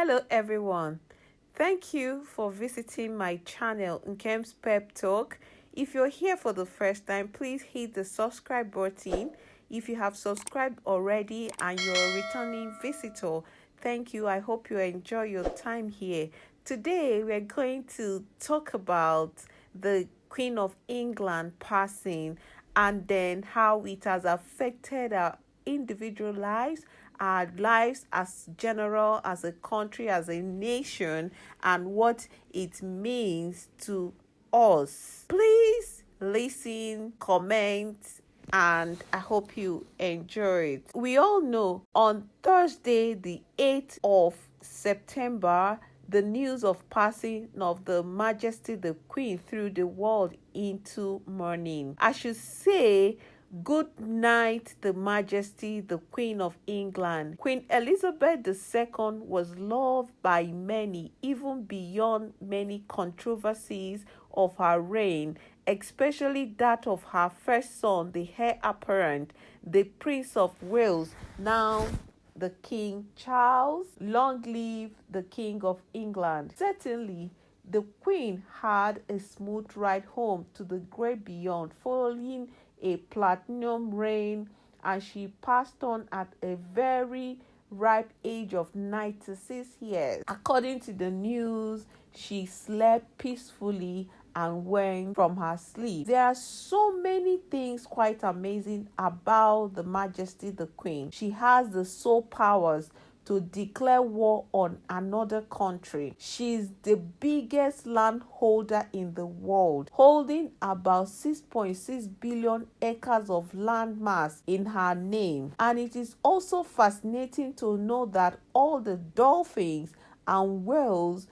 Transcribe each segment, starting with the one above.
Hello everyone. Thank you for visiting my channel Nkem's Pep Talk. If you're here for the first time, please hit the subscribe button. If you have subscribed already and you're a returning visitor, thank you. I hope you enjoy your time here. Today we're going to talk about the Queen of England passing and then how it has affected our individual lives our lives as general, as a country, as a nation, and what it means to us. Please listen, comment, and I hope you enjoy it. We all know on Thursday, the 8th of September, the news of passing of the Majesty the Queen threw the world into mourning. I should say Good night, the Majesty, the Queen of England. Queen Elizabeth II was loved by many, even beyond many controversies of her reign, especially that of her first son, the heir apparent, the Prince of Wales, now the King Charles. Long live the King of England. Certainly, the Queen had a smooth ride home to the great beyond, following a platinum reign and she passed on at a very ripe age of 96 years. According to the news, she slept peacefully and went from her sleep. There are so many things quite amazing about the Majesty the Queen. She has the sole powers to declare war on another country. She's the biggest landholder in the world, holding about 6.6 billion acres of land mass in her name. And it is also fascinating to know that all the dolphins and whales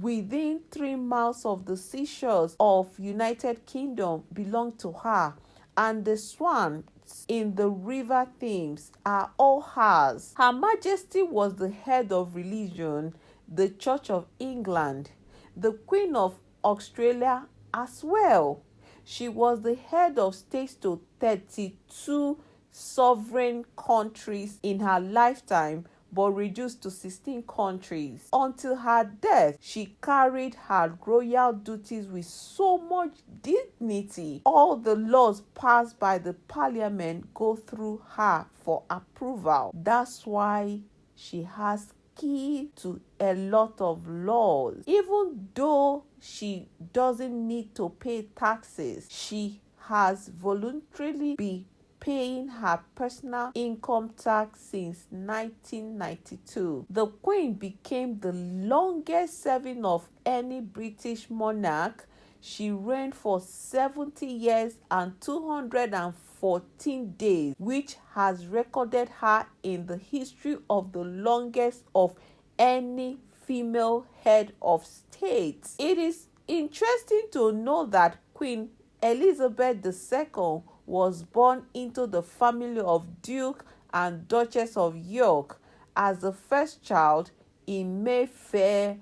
within three miles of the seashores of United Kingdom belong to her and the swan in the river Thames are all hers. Her Majesty was the head of religion, the Church of England, the Queen of Australia as well. She was the head of states to 32 sovereign countries in her lifetime but reduced to 16 countries. Until her death, she carried her royal duties with so much dignity. All the laws passed by the parliament go through her for approval. That's why she has key to a lot of laws. Even though she doesn't need to pay taxes, she has voluntarily been paying her personal income tax since 1992. The Queen became the longest serving of any British monarch. She reigned for 70 years and 214 days, which has recorded her in the history of the longest of any female head of state. It is interesting to know that Queen Elizabeth II was born into the family of Duke and Duchess of York as the first child in Mayfair,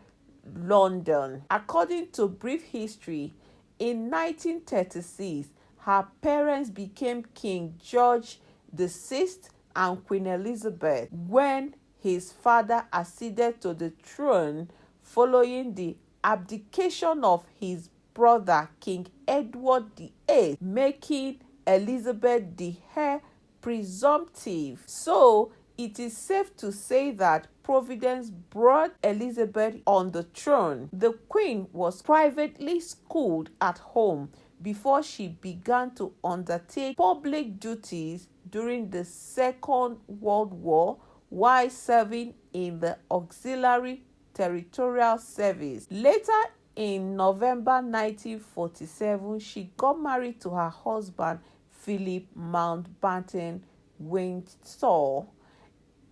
London. According to brief history, in 1936, her parents became King George VI and Queen Elizabeth when his father acceded to the throne following the abdication of his brother King Edward VIII, making Elizabeth the heir presumptive. So it is safe to say that Providence brought Elizabeth on the throne. The queen was privately schooled at home before she began to undertake public duties during the Second World War while serving in the Auxiliary Territorial Service. Later in November 1947, she got married to her husband Philip Mountbatten Windsor,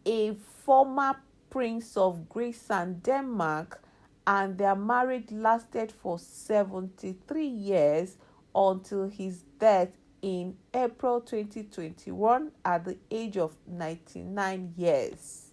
a former Prince of Greece and Denmark, and their marriage lasted for 73 years until his death in April 2021 at the age of 99 years.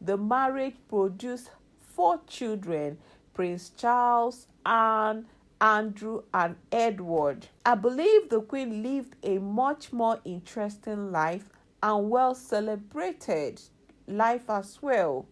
The marriage produced four children Prince Charles, Anne, Andrew, and Edward. I believe the Queen lived a much more interesting life and well celebrated life as well.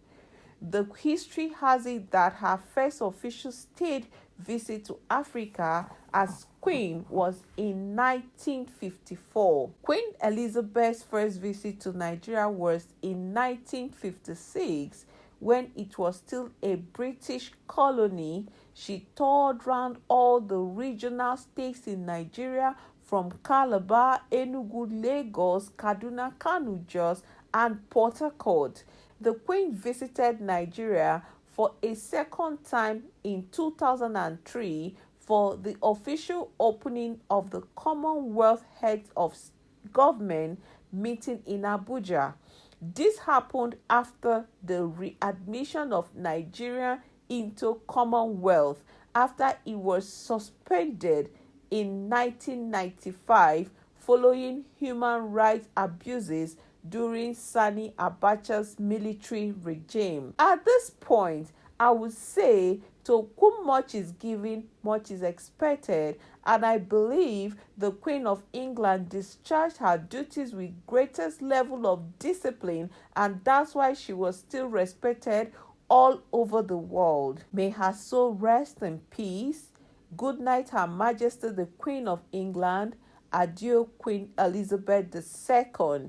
The history has it that her first official state visit to Africa as queen was in 1954. Queen Elizabeth's first visit to Nigeria was in 1956 when it was still a British colony. She toured around all the regional states in Nigeria from Calabar, Enugu, Lagos, Kaduna, Kano, Jos, and Port Harcourt. The Queen visited Nigeria for a second time in 2003 for the official opening of the Commonwealth Heads of Government meeting in Abuja. This happened after the readmission of Nigeria into Commonwealth after it was suspended in 1995 following human rights abuses during Sani Abacha's military regime. At this point, I would say to whom much is given, much is expected, and I believe the Queen of England discharged her duties with greatest level of discipline, and that's why she was still respected all over the world. May her soul rest in peace. Good night, Her Majesty the Queen of England. Adieu, Queen Elizabeth II.